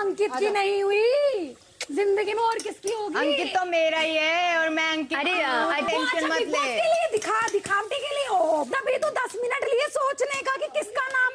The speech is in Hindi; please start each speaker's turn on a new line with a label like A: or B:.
A: अंकित की नहीं हुई। ज़िंदगी में और किसकी होगी?
B: अंकित तो मेरा ही है और मैं अंकित
C: अरे
B: अटेंशन
A: अच्छा,
B: मत ले।
A: दिखा दिखावटी के लिए? हो तभी तो दस मिनट लिए सोचने का कि किसका नाम